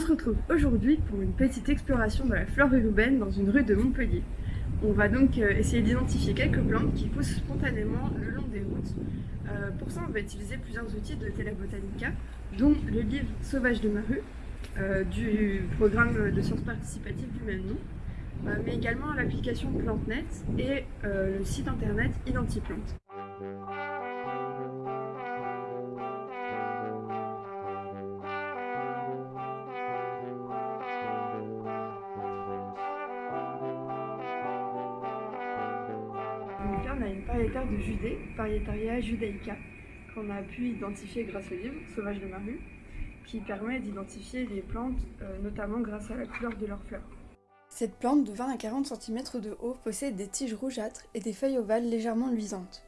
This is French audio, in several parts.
On se retrouve aujourd'hui pour une petite exploration de la flore urbaine dans une rue de Montpellier. On va donc euh, essayer d'identifier quelques plantes qui poussent spontanément le long des routes. Euh, pour ça, on va utiliser plusieurs outils de Botanica, dont le livre Sauvage de ma rue, euh, du programme de sciences participatives du même nom, mais également l'application PlanteNet et le site internet Identiplante. On a une pariétaire de Judée, Parietaria judaica, qu'on a pu identifier grâce au livre Sauvage de ma rue, qui permet d'identifier les plantes, euh, notamment grâce à la couleur de leurs fleurs. Cette plante de 20 à 40 cm de haut possède des tiges rougeâtres et des feuilles ovales légèrement luisantes.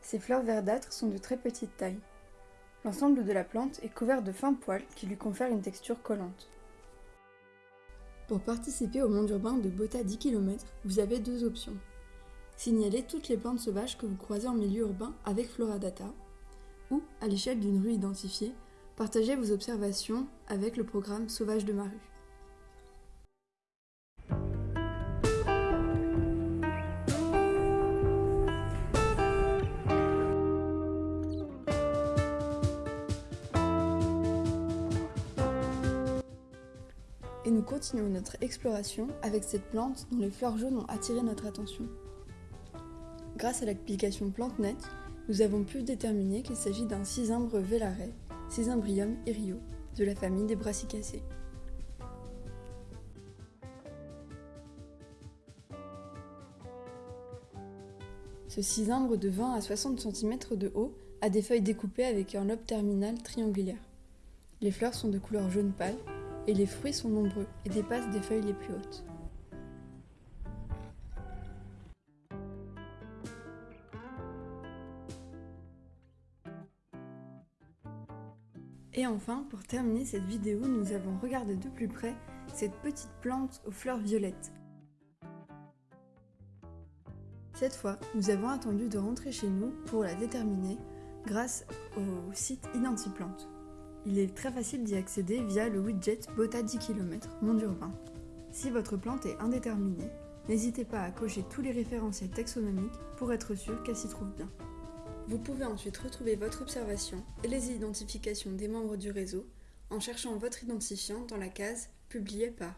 Ses fleurs verdâtres sont de très petite taille. L'ensemble de la plante est couvert de fins poils qui lui confèrent une texture collante. Pour participer au monde urbain de Bota 10 km, vous avez deux options. Signalez toutes les plantes sauvages que vous croisez en milieu urbain avec Floradata, ou, à l'échelle d'une rue identifiée, partagez vos observations avec le programme Sauvage de ma rue. Et nous continuons notre exploration avec cette plante dont les fleurs jaunes ont attiré notre attention. Grâce à l'application PlanteNet, nous avons pu déterminer qu'il s'agit d'un cisumbre velare, Cisymbrium irio, de la famille des brassicacées. Ce cisumbre de 20 à 60 cm de haut a des feuilles découpées avec un lobe terminal triangulaire. Les fleurs sont de couleur jaune pâle et les fruits sont nombreux et dépassent des feuilles les plus hautes. Et enfin, pour terminer cette vidéo, nous avons regardé de plus près cette petite plante aux fleurs violettes. Cette fois, nous avons attendu de rentrer chez nous pour la déterminer grâce au site Identiplante. Il est très facile d'y accéder via le widget Bota 10 km Monde Urbain. Si votre plante est indéterminée, n'hésitez pas à cocher tous les référentiels taxonomiques pour être sûr qu'elle s'y trouve bien. Vous pouvez ensuite retrouver votre observation et les identifications des membres du réseau en cherchant votre identifiant dans la case Publié par.